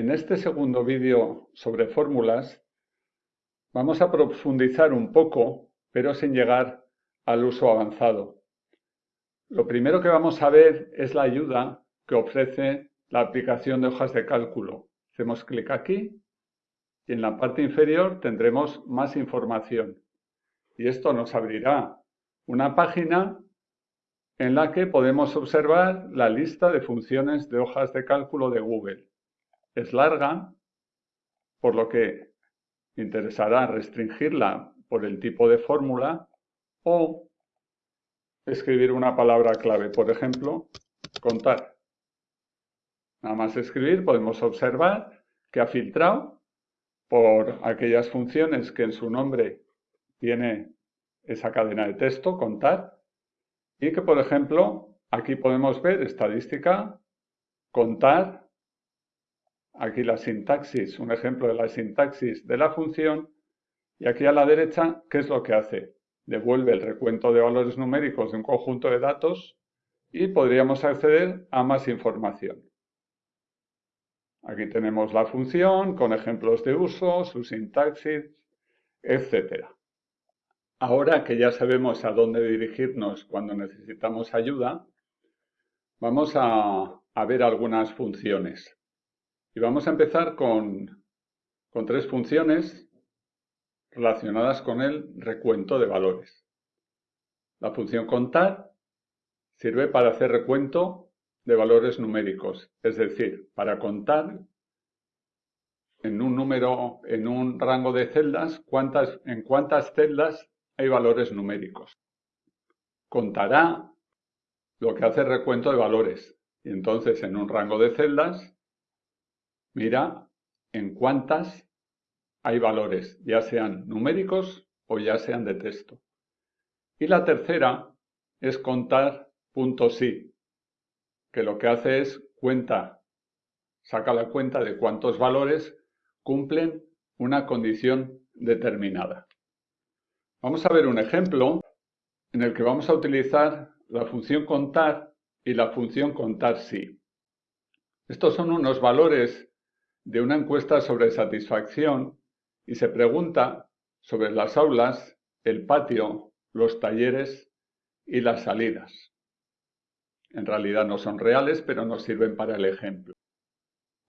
En este segundo vídeo sobre fórmulas vamos a profundizar un poco, pero sin llegar al uso avanzado. Lo primero que vamos a ver es la ayuda que ofrece la aplicación de hojas de cálculo. Hacemos clic aquí y en la parte inferior tendremos más información. Y esto nos abrirá una página en la que podemos observar la lista de funciones de hojas de cálculo de Google. Es larga, por lo que interesará restringirla por el tipo de fórmula o escribir una palabra clave, por ejemplo, contar. Nada más escribir podemos observar que ha filtrado por aquellas funciones que en su nombre tiene esa cadena de texto, contar, y que, por ejemplo, aquí podemos ver estadística, contar, aquí la sintaxis, un ejemplo de la sintaxis de la función, y aquí a la derecha, ¿qué es lo que hace? Devuelve el recuento de valores numéricos de un conjunto de datos y podríamos acceder a más información. Aquí tenemos la función con ejemplos de uso, su sintaxis, etcétera. Ahora que ya sabemos a dónde dirigirnos cuando necesitamos ayuda, vamos a, ver algunas funciones. Y vamos a empezar con, con tres funciones relacionadas con el recuento de valores. La función contar sirve para hacer recuento de valores numéricos, es decir, para contar en un número, en un rango de celdas, cuántas, en cuántas celdas hay valores numéricos. Contará lo que hace recuento de valores. Y entonces en un rango de celdas, mira en cuántas hay valores, ya sean numéricos o ya sean de texto. Y la tercera es contar sí, que lo que hace es cuenta, saca la cuenta de cuántos valores cumplen una condición determinada. Vamos a ver un ejemplo en el que vamos a utilizar la función contar y la función contar sí. Estos son unos valores de una encuesta sobre satisfacción y se pregunta sobre las aulas, el patio, los talleres y las salidas. En realidad no son reales, pero nos sirven para el ejemplo.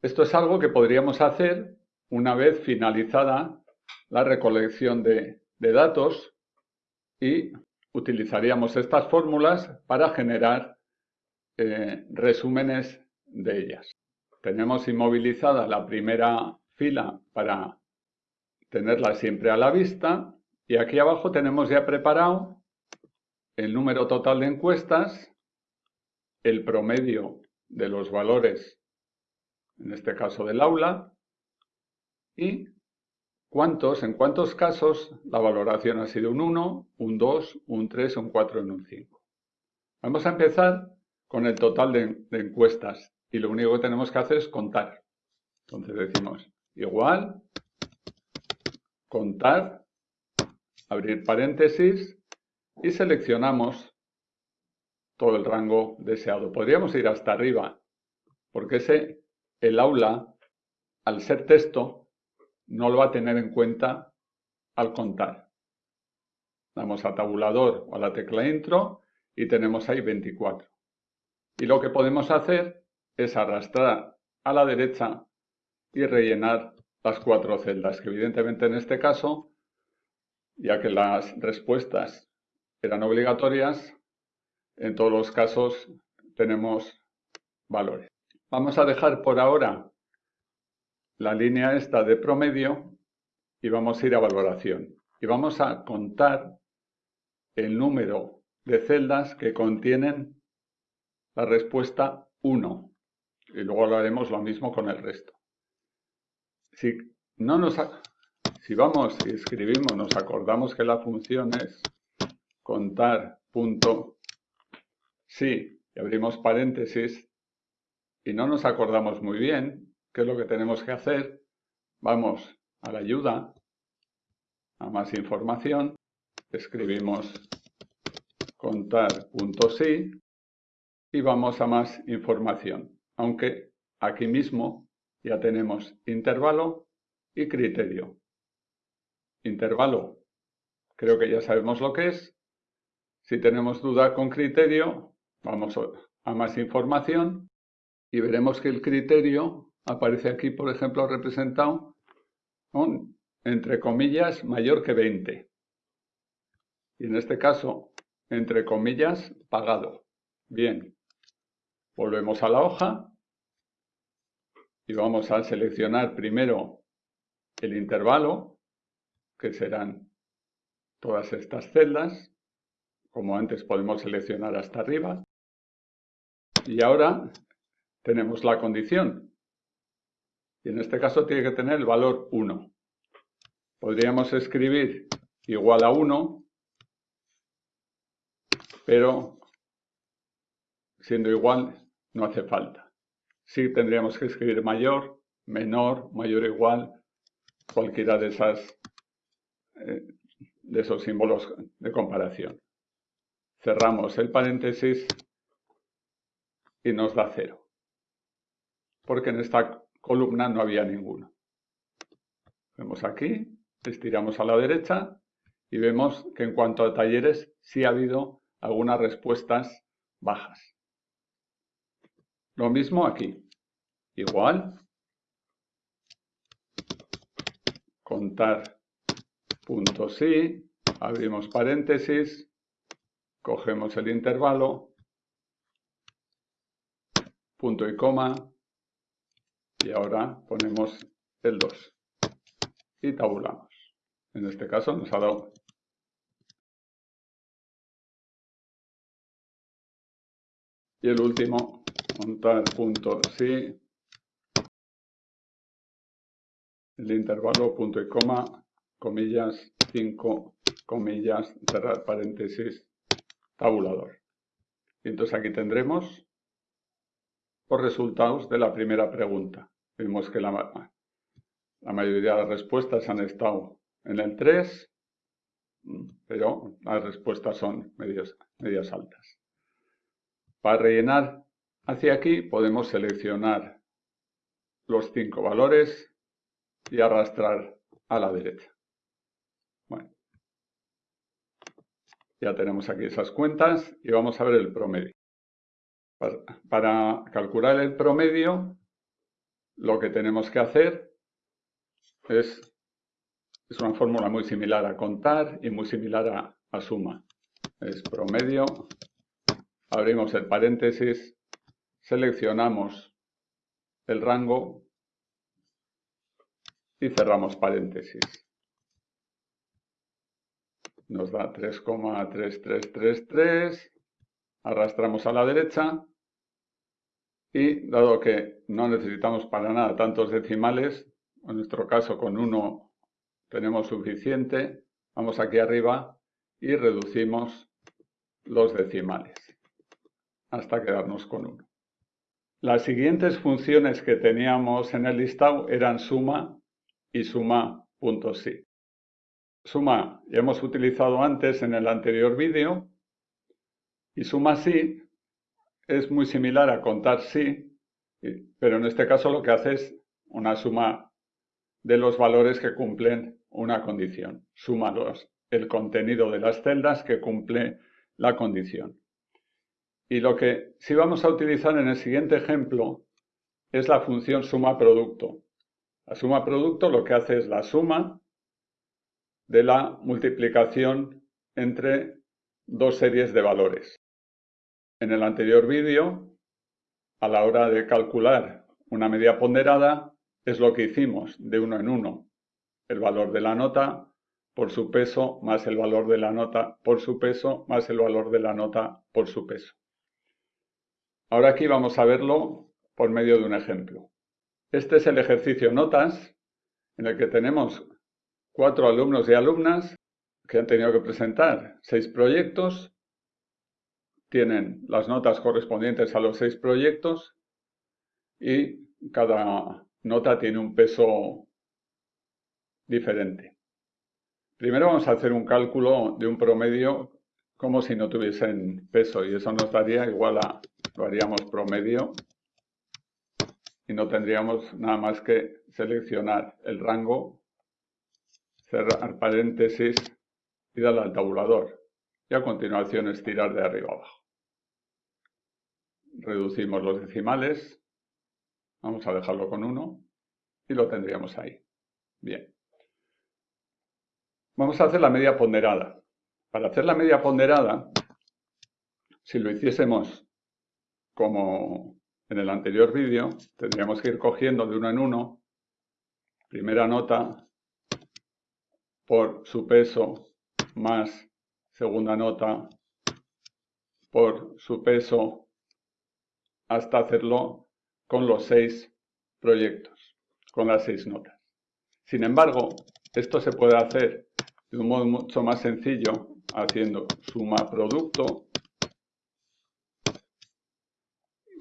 Esto es algo que podríamos hacer una vez finalizada la recolección de datos y utilizaríamos estas fórmulas para generar eh, resúmenes de ellas. Tenemos inmovilizada la primera fila para tenerla siempre a la vista y aquí abajo tenemos ya preparado el número total de encuestas, el promedio de los valores, en este caso del aula, y ¿Cuántos? En cuántos casos la valoración ha sido un 1, un 2, un 3, un 4 y un 5. Vamos a empezar con el total de, de, encuestas y lo único que tenemos que hacer es contar. Entonces decimos igual, contar, abrir paréntesis y seleccionamos todo el rango deseado. Podríamos ir hasta arriba porque ese, el aula, al ser texto, no lo va a tener en cuenta al contar. Damos a tabulador o a la tecla intro y tenemos ahí 24. Y lo que podemos hacer es arrastrar a la derecha y rellenar las cuatro celdas, que evidentemente en este caso, ya que las respuestas eran obligatorias, en todos los casos tenemos valores. Vamos a dejar por ahora la línea esta de promedio y vamos a ir a valoración. Y vamos a contar el número de celdas que contienen la respuesta 1. Y luego lo haremos lo mismo con el resto. Si, no nos, si vamos y escribimos, nos acordamos que la función es contar punto sí y abrimos paréntesis y no nos acordamos muy bien, ¿Qué es lo que tenemos que hacer? Vamos a la ayuda, a más información, escribimos contar.sí y vamos a más información. Aunque aquí mismo Ya tenemos intervalo y criterio. Intervalo, creo que ya sabemos lo que es. Si tenemos duda con criterio, vamos a más información y veremos que el criterio aparece aquí, por ejemplo, representado con, entre comillas, mayor que 20. Y en este caso, entre comillas, pagado. Bien, volvemos a la hoja y vamos a seleccionar primero el intervalo, que serán todas estas celdas. Como antes podemos seleccionar hasta arriba. Y ahora tenemos la condición. Y en este caso tiene que tener el valor 1. Podríamos escribir igual a 1, pero siendo igual no hace falta. Sí tendríamos que escribir mayor, menor, mayor o igual, cualquiera de, esas, eh, de esos símbolos de comparación. Cerramos el paréntesis y nos da 0 porque en esta columna no había ninguno. Vemos aquí, estiramos a la derecha y vemos que en cuanto a talleres sí ha habido algunas respuestas bajas. Lo mismo aquí. Igual. Contar puntos sí. Abrimos paréntesis. Cogemos el intervalo. Punto y coma y ahora ponemos el 2 y tabulamos. En este caso nos ha dado y el último montar punto sí. El intervalo punto y coma comillas 5 comillas cerrar paréntesis tabulador. Y entonces aquí tendremos los resultados de la primera pregunta. Vemos que la, la mayoría de las respuestas han estado en el 3, pero las respuestas son medias, medias altas. Para rellenar hacia aquí podemos seleccionar los cinco valores y arrastrar a la derecha. Bueno, ya tenemos aquí esas cuentas y vamos a ver el promedio. para calcular el promedio lo que tenemos que hacer es, es una fórmula muy similar a contar y muy similar a, a suma. Es promedio, abrimos el paréntesis, seleccionamos el rango y cerramos paréntesis. Nos da 3,3333, arrastramos a la derecha y dado que no necesitamos para nada tantos decimales, en nuestro caso con uno tenemos suficiente, vamos aquí arriba y reducimos los decimales hasta quedarnos con uno. Las siguientes funciones que teníamos en el listado eran suma y suma.si. Suma ya hemos utilizado antes en el anterior vídeo y suma sí es muy similar a contar sí, pero en este caso lo que hace es una suma de los valores que cumplen una condición. Suma el contenido de las celdas que cumple la condición. Y lo que sí vamos a utilizar en el siguiente ejemplo es la función suma producto. La suma producto lo que hace es la suma de la multiplicación entre dos series de valores. En el anterior vídeo, a la hora de calcular una media ponderada, es lo que hicimos de uno en uno. El valor de la nota por su peso más el valor de la nota por su peso más el valor de la nota por su peso. Ahora aquí vamos a verlo por medio de un ejemplo. Este es el ejercicio notas en el que tenemos cuatro alumnos y alumnas que han tenido que presentar seis proyectos tienen las notas correspondientes a los seis proyectos y cada nota tiene un peso diferente. Primero vamos a hacer un cálculo de un promedio como si no tuviesen peso y eso nos daría igual a, haríamos promedio y no tendríamos nada más que seleccionar el rango, cerrar paréntesis y darle al tabulador. Y a continuación estirar de arriba abajo. Reducimos los decimales, vamos a dejarlo con 1 y lo tendríamos ahí. Bien. Vamos a hacer la media ponderada. Para hacer la media ponderada, si lo hiciésemos como en el anterior vídeo, tendríamos que ir cogiendo de uno en uno, primera nota por su peso más segunda nota por su peso hasta hacerlo con los seis proyectos, con las seis notas. Sin embargo, esto se puede hacer de un modo mucho más sencillo haciendo suma producto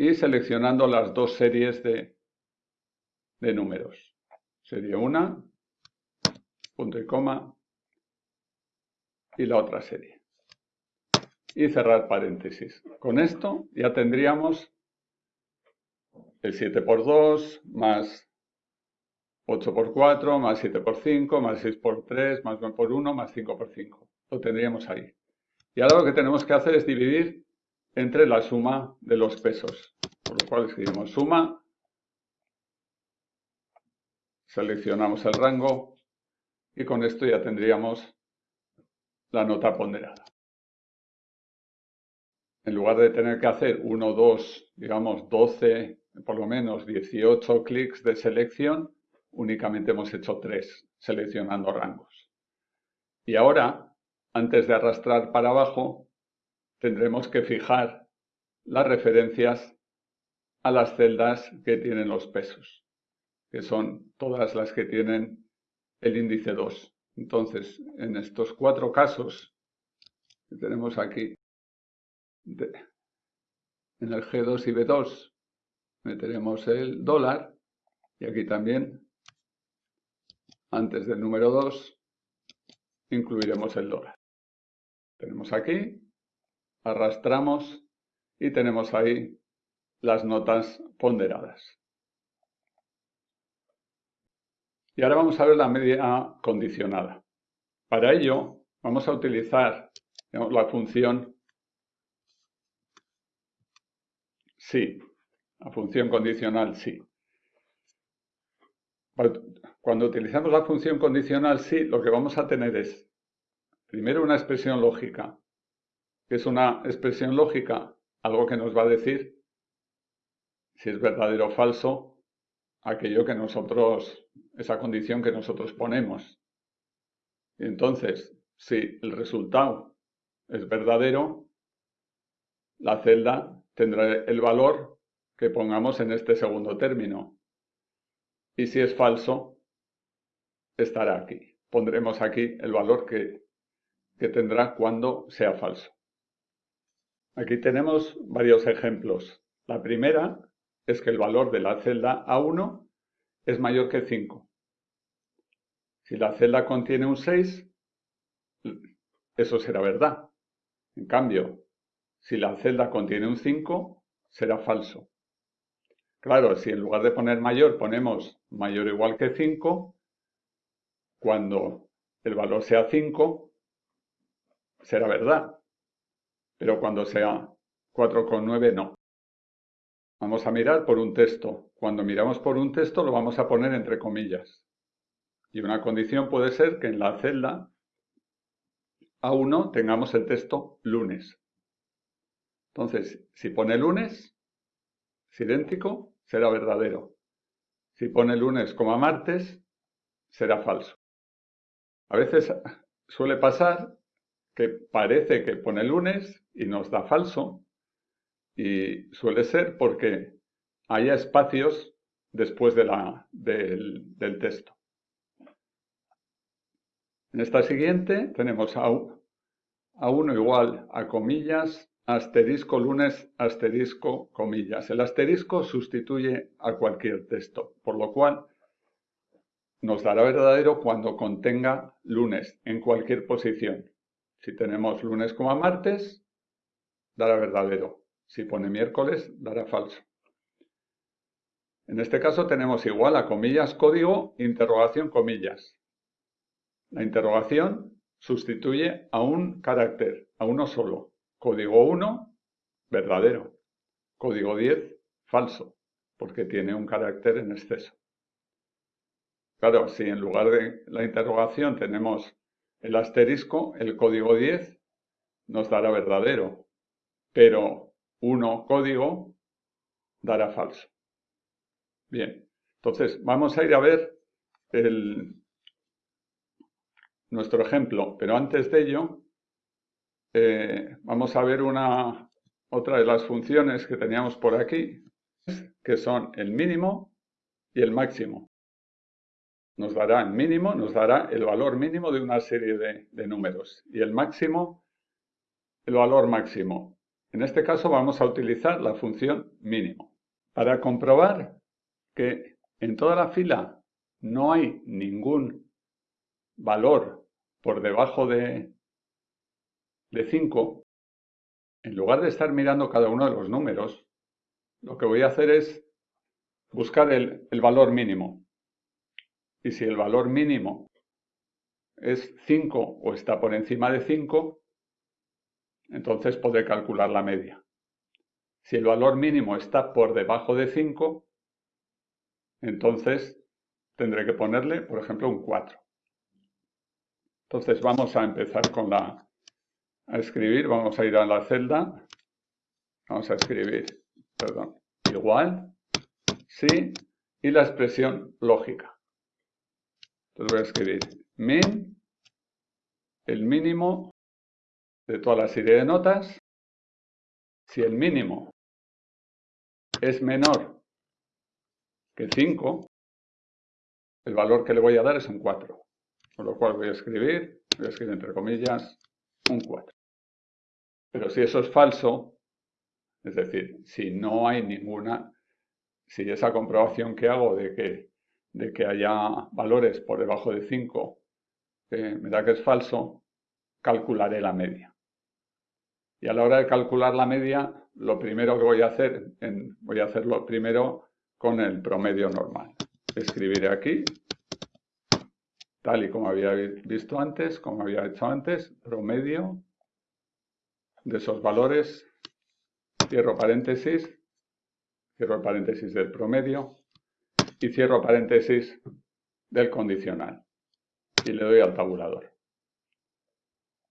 y seleccionando las dos series de, de números. Serie 1, punto y coma, y la otra serie. Y cerrar paréntesis. Con esto ya tendríamos el 7 por 2 más 8 por 4 más 7 por 5 más 6 por 3 más 9 por 1 más 5 por 5. Lo tendríamos ahí. Y ahora lo que tenemos que hacer es dividir entre la suma de los pesos. Por lo cual escribimos suma, seleccionamos el rango y con esto ya tendríamos la nota ponderada. En lugar de tener que hacer 1, 2, digamos 12, por lo menos 18 clics de selección, únicamente hemos hecho 3 seleccionando rangos. Y ahora, antes de arrastrar para abajo, tendremos que fijar las referencias a las celdas que tienen los pesos, que son todas las que tienen el índice 2. Entonces, en estos cuatro casos que tenemos aquí, en el G2 y B2 meteremos el dólar y aquí también, antes del número 2, incluiremos el dólar. Tenemos aquí, arrastramos y tenemos ahí las notas ponderadas. Y ahora vamos a ver la media condicionada. Para ello vamos a utilizar la función sí, la función condicional sí. Cuando utilizamos la función condicional sí, lo que vamos a tener es primero una expresión lógica, es una expresión lógica, algo que nos va a decir si es verdadero o falso aquello que nosotros esa condición que nosotros ponemos. Entonces, si el resultado es verdadero, la celda tendrá el valor que pongamos en este segundo término. Y si es falso, estará aquí. Pondremos aquí el valor que, que tendrá cuando sea falso. Aquí tenemos varios ejemplos. La primera es que el valor de la celda A1 es mayor que 5. Si la celda contiene un 6, eso será verdad. En cambio, si la celda contiene un 5, será falso. Claro, si en lugar de poner mayor ponemos mayor o igual que 5, cuando el valor sea 5, será verdad. Pero cuando sea 4,9, no. Vamos a mirar por un texto. Cuando miramos por un texto lo vamos a poner entre comillas. Y una condición puede ser que en la celda A1 tengamos el texto lunes. Entonces, si pone lunes, es idéntico, será verdadero. Si pone lunes como martes, será falso. A veces suele pasar que parece que pone lunes y nos da falso. Y suele ser porque haya espacios después de la, del, texto. En esta siguiente tenemos a, a 1 igual a comillas, asterisco lunes, asterisco comillas. El asterisco sustituye a cualquier texto, por lo cual nos dará verdadero cuando contenga lunes en cualquier posición. Si tenemos lunes como martes, dará verdadero. Si pone miércoles, dará falso. En este caso tenemos igual a comillas código, interrogación comillas. La interrogación sustituye a un carácter, a uno solo. Código 1, verdadero. Código 10, falso, porque tiene un carácter en exceso. Claro, si en lugar de la interrogación tenemos el asterisco, el código 10 nos dará verdadero, pero 1 código dará falso. Bien, entonces vamos a ir a ver nuestro ejemplo, pero antes de ello eh, vamos a ver una, otra de las funciones que teníamos por aquí, que son el mínimo y el máximo. Nos dará el mínimo, nos dará el valor mínimo de una serie de, números y el máximo, el valor máximo. En este caso vamos a utilizar la función mínimo. Para comprobar que en toda la fila no hay ningún valor por debajo de, de 5, en lugar de estar mirando cada uno de los números, lo que voy a hacer es buscar el, el valor mínimo. Y si el valor mínimo es 5 o está por encima de 5, entonces podré calcular la media. Si el valor mínimo está por debajo de 5, entonces tendré que ponerle, por ejemplo, un 4. Entonces vamos a empezar con la, a escribir, vamos a ir a la celda, vamos a escribir, perdón, igual, sí, y la expresión lógica. Entonces voy a escribir min, el mínimo de toda la serie de notas. Si el mínimo es menor 5, el valor que le voy a dar es un 4. Con lo cual voy a escribir, voy a escribir entre comillas, un 4. Pero si eso es falso, es decir, si no hay ninguna, si esa comprobación que hago de que, de que haya valores por debajo de 5 eh, me da que es falso, calcularé la media. Y a la hora de calcular la media, lo primero que voy a hacer, en, voy a hacerlo primero con el promedio normal. Escribiré aquí, tal y como había visto antes, como había hecho antes, promedio de esos valores, cierro paréntesis, cierro paréntesis del promedio y cierro paréntesis del condicional y le doy al tabulador.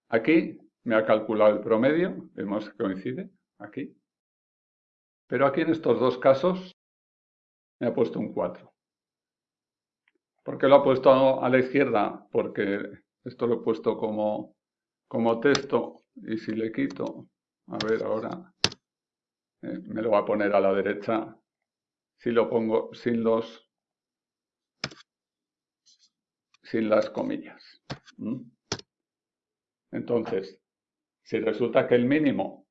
Aquí me ha calculado el promedio, vemos que coincide, aquí. Pero aquí en estos dos casos me ha puesto un 4. ¿Por qué lo ha puesto a la izquierda? Porque esto lo he puesto como, como texto y si le quito, a ver ahora, eh, me lo va a poner a la derecha si lo pongo sin los sin las comillas. Entonces, si resulta que el mínimo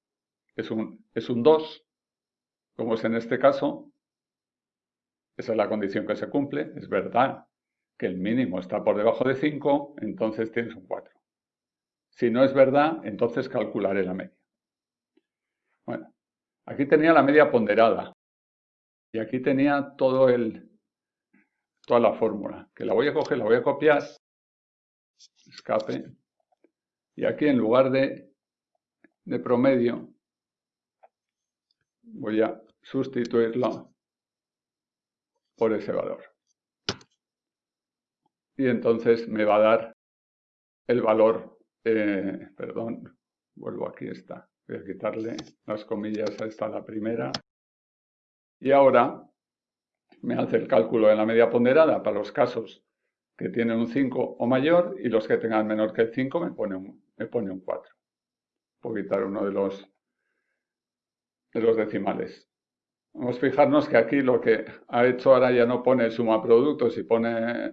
es un, es un 2, como es en este caso, esa es la condición que se cumple. Es verdad que el mínimo está por debajo de 5, entonces tienes un 4. Si no es verdad, entonces calcularé la media. Bueno, aquí tenía la media ponderada. Y aquí tenía todo el, toda la fórmula. Que la voy a coger, la voy a copiar. Escape. Y aquí en lugar de, de promedio, voy a sustituirlo por ese valor. Y entonces me va a dar el valor, eh, perdón, vuelvo aquí está, voy a quitarle las comillas a esta la primera. Y ahora me hace el cálculo de la media ponderada para los casos que tienen un 5 o mayor y los que tengan menor que el 5 me pone un, me pone un 4. Puedo quitar uno de los, de los decimales. Vamos a fijarnos que aquí lo que ha hecho ahora ya no pone suma productos y pone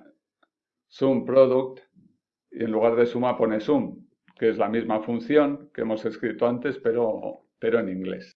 sum product y en lugar de suma pone sum, que es la misma función que hemos escrito antes pero, pero en inglés.